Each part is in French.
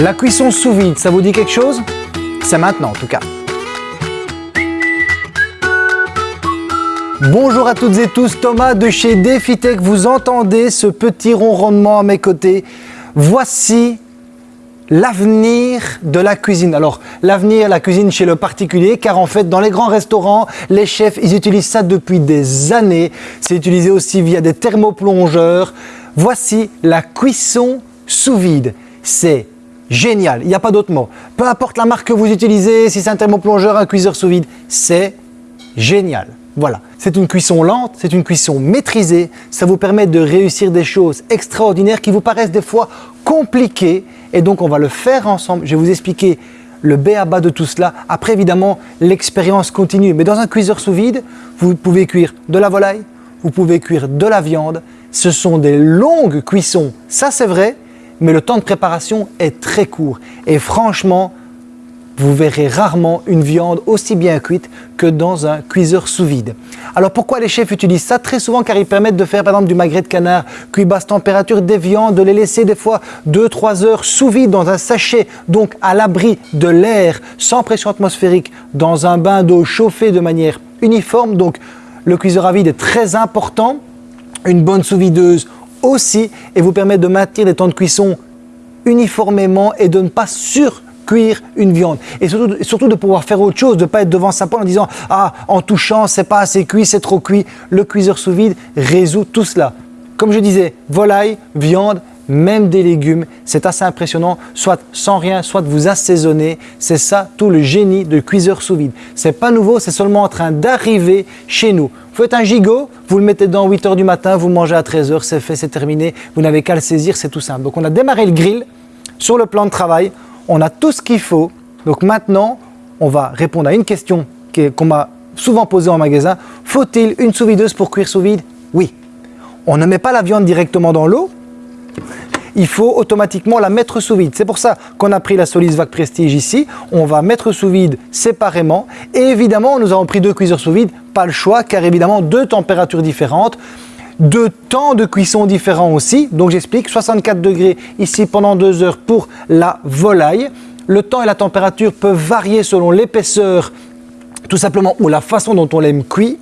La cuisson sous vide, ça vous dit quelque chose? C'est maintenant en tout cas. Bonjour à toutes et tous, Thomas de chez DefiTech. Vous entendez ce petit ronronnement à mes côtés Voici l'avenir de la cuisine. Alors, l'avenir, la cuisine chez le particulier, car en fait, dans les grands restaurants, les chefs, ils utilisent ça depuis des années. C'est utilisé aussi via des thermoplongeurs. Voici la cuisson sous vide. C'est génial, il n'y a pas d'autre mot. Peu importe la marque que vous utilisez, si c'est un thermoplongeur, un cuiseur sous vide, c'est génial. Voilà, c'est une cuisson lente, c'est une cuisson maîtrisée, ça vous permet de réussir des choses extraordinaires qui vous paraissent des fois compliquées et donc on va le faire ensemble. Je vais vous expliquer le B à de tout cela. Après évidemment, l'expérience continue. Mais dans un cuiseur sous vide, vous pouvez cuire de la volaille, vous pouvez cuire de la viande. Ce sont des longues cuissons, ça c'est vrai, mais le temps de préparation est très court. Et franchement, vous verrez rarement une viande aussi bien cuite que dans un cuiseur sous vide. Alors pourquoi les chefs utilisent ça Très souvent? Car ils permettent de faire par exemple du magret de canard cuit basse température, des viandes, de les laisser des fois 2-3 heures sous vide dans un sachet, donc à l'abri de l'air, sans pression atmosphérique, dans un bain d'eau chauffé de manière uniforme. Donc le cuiseur à vide est très important. Une bonne sous-videuse aussi et vous permet de maintenir des temps de cuisson uniformément et de ne pas sur cuire une viande. Et surtout, surtout de pouvoir faire autre chose, de ne pas être devant sa poêle en disant « Ah, en touchant, c'est pas assez cuit, c'est trop cuit ». Le cuiseur sous vide résout tout cela. Comme je disais, volaille, viande, même des légumes, c'est assez impressionnant, soit sans rien, soit vous assaisonner. C'est ça tout le génie de cuiseur sous vide. C'est pas nouveau, c'est seulement en train d'arriver chez nous. Vous faites un gigot, vous le mettez dans 8 heures du matin, vous mangez à 13 heures, c'est fait, c'est terminé. Vous n'avez qu'à le saisir, c'est tout simple. Donc on a démarré le grill sur le plan de travail on a tout ce qu'il faut. Donc maintenant, on va répondre à une question qu'on m'a souvent posée en magasin. Faut-il une sous-videuse pour cuire sous vide? Oui. On ne met pas la viande directement dans l'eau. Il faut automatiquement la mettre sous vide. C'est pour ça qu'on a pris la Solis Vac Prestige ici. On va mettre sous vide séparément. Et évidemment, nous avons pris deux cuiseurs sous vide. Pas le choix, car évidemment, deux températures différentes deux temps de cuisson différents aussi. Donc j'explique, 64 degrés ici pendant deux heures pour la volaille. Le temps et la température peuvent varier selon l'épaisseur tout simplement ou la façon dont on l'aime cuit.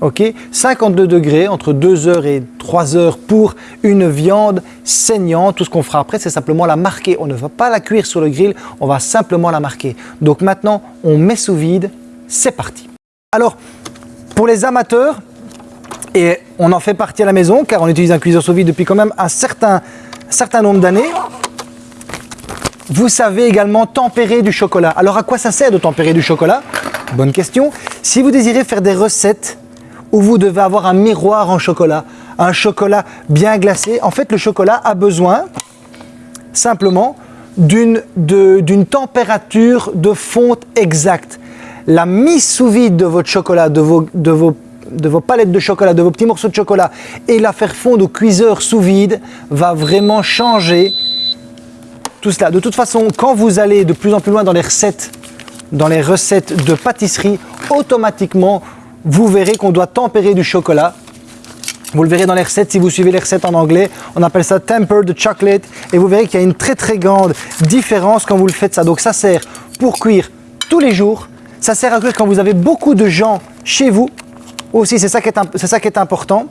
Ok, 52 degrés entre 2 heures et 3 heures pour une viande saignante. Tout ce qu'on fera après, c'est simplement la marquer. On ne va pas la cuire sur le grill, on va simplement la marquer. Donc maintenant, on met sous vide, c'est parti. Alors, pour les amateurs, et on en fait partie à la maison car on utilise un cuiseur sous vide depuis quand même un certain, certain nombre d'années. Vous savez également tempérer du chocolat. Alors à quoi ça sert de tempérer du chocolat? Bonne question. Si vous désirez faire des recettes où vous devez avoir un miroir en chocolat, un chocolat bien glacé, en fait le chocolat a besoin simplement d'une température de fonte exacte. La mise sous vide de votre chocolat, de vos, de vos de vos palettes de chocolat, de vos petits morceaux de chocolat et la faire fondre au cuiseur sous vide va vraiment changer tout cela. De toute façon, quand vous allez de plus en plus loin dans les recettes, dans les recettes de pâtisserie, automatiquement, vous verrez qu'on doit tempérer du chocolat. Vous le verrez dans les recettes, si vous suivez les recettes en anglais, on appelle ça tempered chocolate et vous verrez qu'il y a une très très grande différence quand vous le faites ça. Donc ça sert pour cuire tous les jours, ça sert à cuire quand vous avez beaucoup de gens chez vous aussi, c'est ça, qui est, ça qui est important.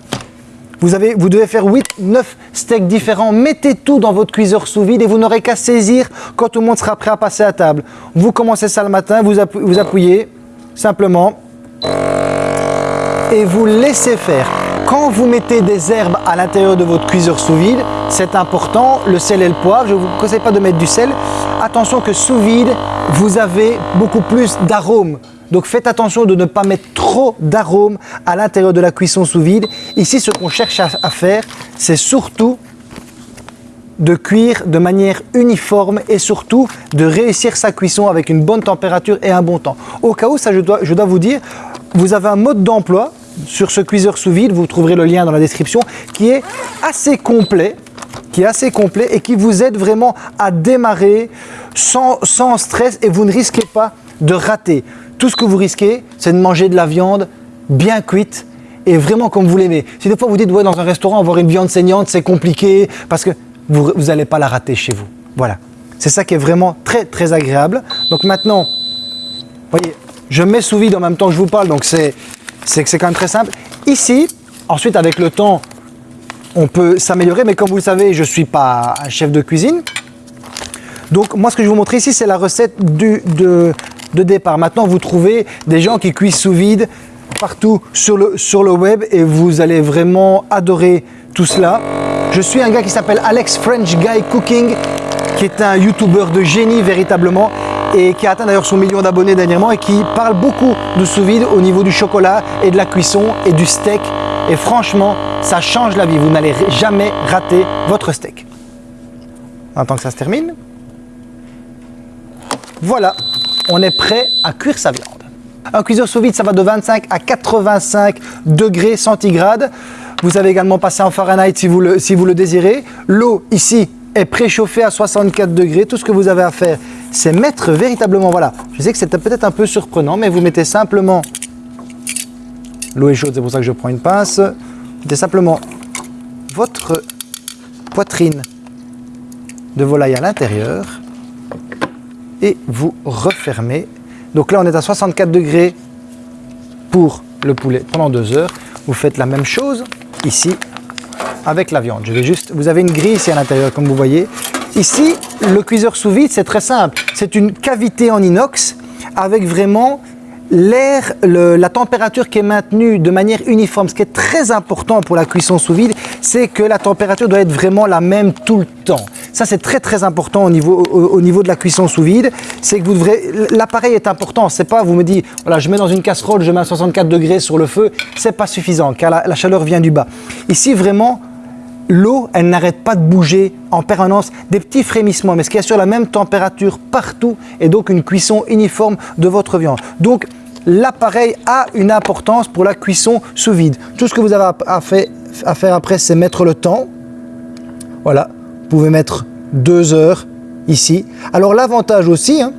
Vous, avez, vous devez faire 8, 9 steaks différents. Mettez tout dans votre cuiseur sous vide et vous n'aurez qu'à saisir quand tout le monde sera prêt à passer à table. Vous commencez ça le matin, vous, vous appuyez simplement et vous laissez faire. Quand vous mettez des herbes à l'intérieur de votre cuiseur sous vide, c'est important, le sel et le poivre, je ne vous conseille pas de mettre du sel. Attention que sous vide, vous avez beaucoup plus d'arômes. Donc faites attention de ne pas mettre trop d'arômes à l'intérieur de la cuisson sous vide. Ici, ce qu'on cherche à, faire, c'est surtout de cuire de manière uniforme et surtout de réussir sa cuisson avec une bonne température et un bon temps. Au cas où, ça je dois, vous dire, vous avez un mode d'emploi sur ce cuiseur sous vide, vous trouverez le lien dans la description, qui est assez complet qui est assez complet et qui vous aide vraiment à démarrer sans, sans stress et vous ne risquez pas de rater. Tout ce que vous risquez, c'est de manger de la viande bien cuite et vraiment comme vous l'aimez. Si des fois vous dites, ouais, dans un restaurant, avoir une viande saignante, c'est compliqué, parce que vous n'allez pas la rater chez vous. Voilà. C'est ça qui est vraiment très très agréable. Donc maintenant, voyez, je mets sous vide en même temps que je vous parle, donc c'est quand même très simple. Ici, ensuite avec le temps, on peut s'améliorer, mais comme vous le savez, je ne suis pas un chef de cuisine. Donc moi, ce que je vous montrer ici, c'est la recette de départ. Maintenant, vous trouvez des gens qui cuisent sous vide partout sur le, sur le web et vous allez vraiment adorer tout cela. Je suis un gars qui s'appelle Alex French Guy Cooking, qui est un YouTuber de génie véritablement et qui a atteint d'ailleurs son million d'abonnés dernièrement et qui parle beaucoup de sous vide au niveau du chocolat et de la cuisson et du steak. Et franchement, ça change la vie. Vous n'allez jamais rater votre steak. En tant que ça se termine. Voilà, on est prêt à cuire sa viande. Un cuiseur sous vide, ça va de 25 à 85 degrés centigrades. Vous avez également passé en Fahrenheit si vous le, si vous le désirez. L'eau ici est préchauffée à 64 degrés. Tout ce que vous avez à faire, c'est mettre véritablement, voilà, je sais que c'était peut-être un peu surprenant, mais vous mettez simplement, l'eau est chaude, c'est pour ça que je prends une pince, vous mettez simplement votre poitrine de volaille à l'intérieur et vous refermez. Donc là, on est à 64 degrés pour le poulet pendant deux heures. Vous faites la même chose ici avec la viande. Je vais juste, vous avez une grille ici à l'intérieur, comme vous voyez. Ici, le cuiseur sous vide, c'est très simple. C'est une cavité en inox avec vraiment l'air, la température qui est maintenue de manière uniforme. Ce qui est très important pour la cuisson sous vide, c'est que la température doit être vraiment la même tout le temps. Ça, c'est très très important au niveau, au, niveau de la cuisson sous vide. C'est que vous devrez, l'appareil est important. C'est pas, vous me dites, voilà, je mets dans une casserole, je mets à 64 degrés sur le feu. C'est pas suffisant car la, la chaleur vient du bas. Ici, vraiment, l'eau, elle n'arrête pas de bouger en permanence, des petits frémissements, mais ce qui assure la même température partout et donc une cuisson uniforme de votre viande. Donc, l'appareil a une importance pour la cuisson sous vide. Tout ce que vous avez à, faire après, c'est mettre le temps. Voilà, vous pouvez mettre deux heures ici. Alors l'avantage aussi, hein,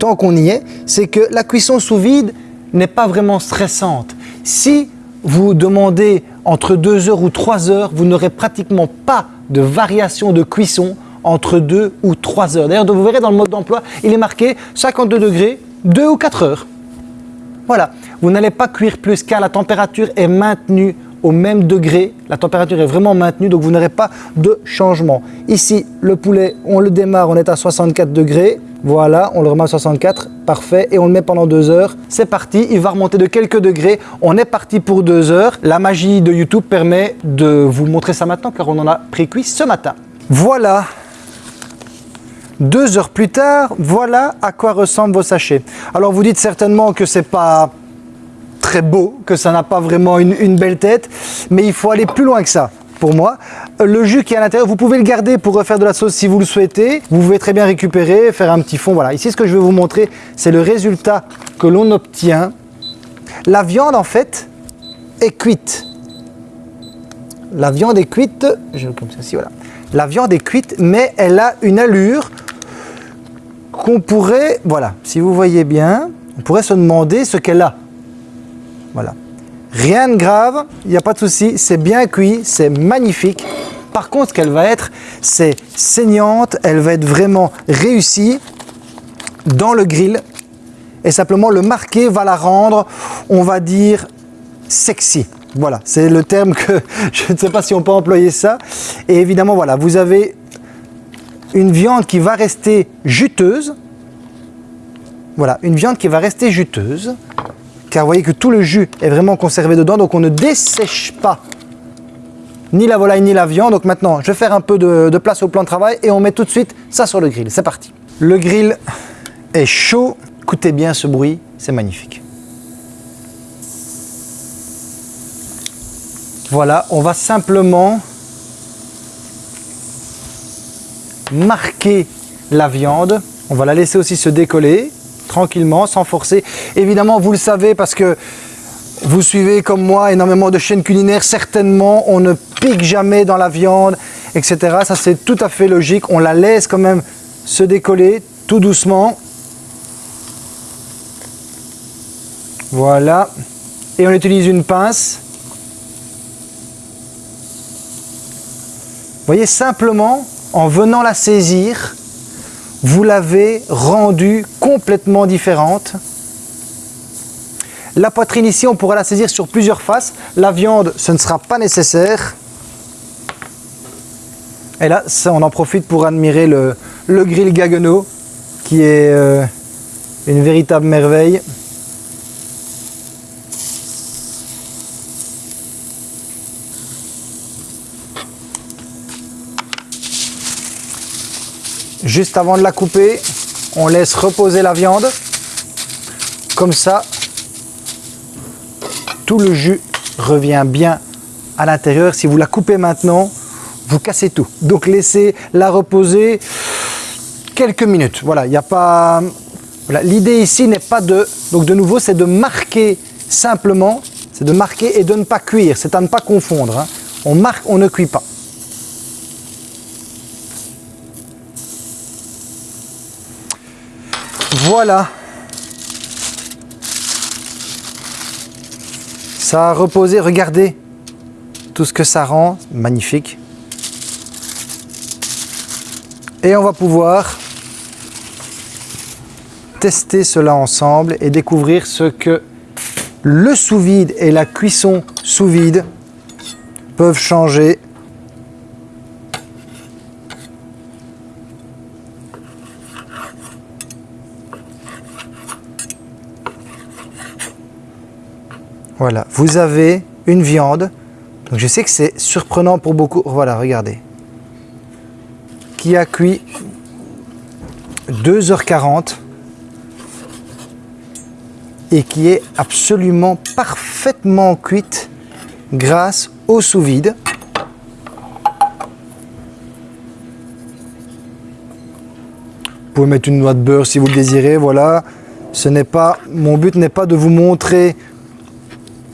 tant qu'on y est, c'est que la cuisson sous vide n'est pas vraiment stressante. Si vous demandez entre 2 heures ou 3 heures, vous n'aurez pratiquement pas de variation de cuisson entre 2 ou 3 heures. D'ailleurs, vous verrez dans le mode d'emploi, il est marqué 52 degrés, 2 ou 4 heures. Voilà, vous n'allez pas cuire plus car la température est maintenue au même degré. La température est vraiment maintenue, donc vous n'aurez pas de changement. Ici, le poulet, on le démarre, on est à 64 degrés. Voilà, on le remet à 64, parfait, et on le met pendant deux heures. C'est parti, il va remonter de quelques degrés. On est parti pour deux heures. La magie de YouTube permet de vous montrer ça maintenant, car on en a pré-cuit ce matin. Voilà, deux heures plus tard, voilà à quoi ressemblent vos sachets. Alors vous dites certainement que c'est pas très beau, que ça n'a pas vraiment une, belle tête, mais il faut aller plus loin que ça pour moi. Le jus qui est à l'intérieur, vous pouvez le garder pour refaire de la sauce si vous le souhaitez. Vous pouvez très bien récupérer, faire un petit fond. Voilà, ici ce que je vais vous montrer, c'est le résultat que l'on obtient. La viande en fait est cuite. La viande est cuite, je, comme ceci, voilà. La viande est cuite, mais elle a une allure qu'on pourrait, voilà, si vous voyez bien, on pourrait se demander ce qu'elle a. Voilà. Rien de grave, il n'y a pas de souci, c'est bien cuit, c'est magnifique. Par contre, ce qu'elle va être, c'est saignante, elle va être vraiment réussie dans le grill. Et simplement, le marqué va la rendre, on va dire, sexy. Voilà, c'est le terme que je ne sais pas si on peut employer ça. Et évidemment, voilà, vous avez une viande qui va rester juteuse. Voilà, une viande qui va rester juteuse car vous voyez que tout le jus est vraiment conservé dedans, donc on ne dessèche pas ni la volaille ni la viande. Donc maintenant, je vais faire un peu de, place au plan de travail et on met tout de suite ça sur le grill. C'est parti. Le grill est chaud. Écoutez bien ce bruit, c'est magnifique. Voilà, on va simplement marquer la viande. On va la laisser aussi se décoller tranquillement, sans forcer. Évidemment, vous le savez parce que vous suivez comme moi énormément de chaînes culinaires, certainement on ne pique jamais dans la viande, etc. Ça c'est tout à fait logique, on la laisse quand même se décoller tout doucement. Voilà, et on utilise une pince. Vous voyez, simplement en venant la saisir, vous l'avez rendue complètement différente. La poitrine ici, on pourra la saisir sur plusieurs faces. La viande, ce ne sera pas nécessaire. Et là, on en profite pour admirer le, grill Gaggenau, qui est euh, une véritable merveille. Juste avant de la couper, on laisse reposer la viande. Comme ça, tout le jus revient bien à l'intérieur. Si vous la coupez maintenant, vous cassez tout. Donc laissez la reposer quelques minutes. Voilà, il n'y a pas... L'idée ici n'est pas de... Donc de nouveau, c'est de marquer simplement, c'est de marquer et de ne pas cuire. C'est à ne pas confondre. Hein. On marque, on ne cuit pas. Voilà. Ça a reposé, regardez tout ce que ça rend, magnifique. Et on va pouvoir tester cela ensemble et découvrir ce que le sous-vide et la cuisson sous-vide peuvent changer Voilà, vous avez une viande. Donc je sais que c'est surprenant pour beaucoup. Voilà, regardez. Qui a cuit 2h40 et qui est absolument parfaitement cuite grâce au sous-vide. Vous pouvez mettre une noix de beurre si vous le désirez, voilà. Ce n'est pas, mon but n'est pas de vous montrer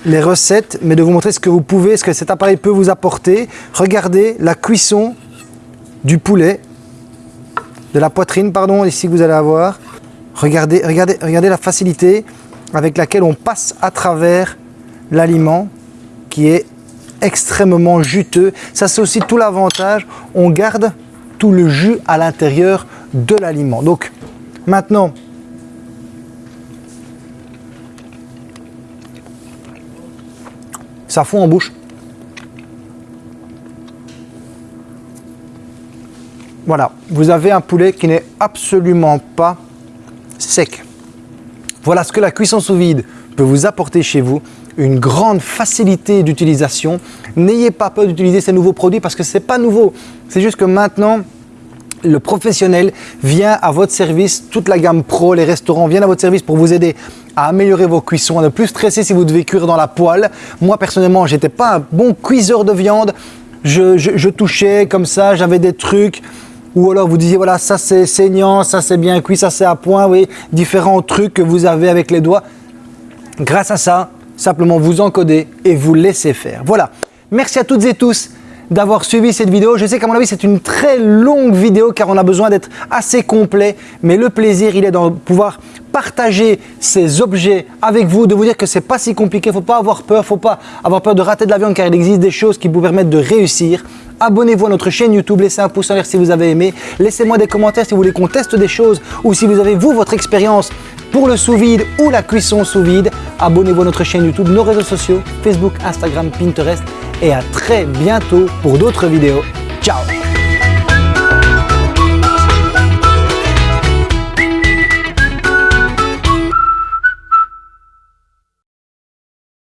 les recettes, mais de vous montrer ce que vous pouvez, ce que cet appareil peut vous apporter. Regardez la cuisson du poulet, de la poitrine, pardon, ici que vous allez avoir. Regardez, regardez, regardez la facilité avec laquelle on passe à travers l'aliment qui est extrêmement juteux. Ça, c'est aussi tout l'avantage. On garde tout le jus à l'intérieur de l'aliment. Donc, maintenant, ça fond en bouche. Voilà, vous avez un poulet qui n'est absolument pas sec. Voilà ce que la cuisson sous vide peut vous apporter chez vous. Une grande facilité d'utilisation. N'ayez pas peur d'utiliser ces nouveaux produits parce que ce n'est pas nouveau. C'est juste que maintenant, le professionnel vient à votre service, toute la gamme pro, les restaurants viennent à votre service pour vous aider à améliorer vos cuissons, à ne plus stresser si vous devez cuire dans la poêle. Moi, personnellement, j'étais pas un bon cuiseur de viande. Je, touchais comme ça, j'avais des trucs. Ou alors vous disiez, voilà, ça c'est saignant, ça c'est bien cuit, ça c'est à point, oui, différents trucs que vous avez avec les doigts. Grâce à ça, simplement vous encodez et vous laissez faire. Voilà, merci à toutes et tous d'avoir suivi cette vidéo. Je sais qu'à mon avis, c'est une très longue vidéo car on a besoin d'être assez complet. Mais le plaisir, il est dans pouvoir partager ces objets avec vous, de vous dire que c'est pas si compliqué. Faut pas avoir peur, faut pas avoir peur de rater de l'avion car il existe des choses qui vous permettent de réussir. Abonnez-vous à notre chaîne YouTube, laissez un pouce en l'air si vous avez aimé. Laissez-moi des commentaires si vous voulez qu'on teste des choses ou si vous avez vous votre expérience pour le sous-vide ou la cuisson sous-vide. Abonnez-vous à notre chaîne YouTube, nos réseaux sociaux, Facebook, Instagram, Pinterest et à très bientôt pour d'autres vidéos.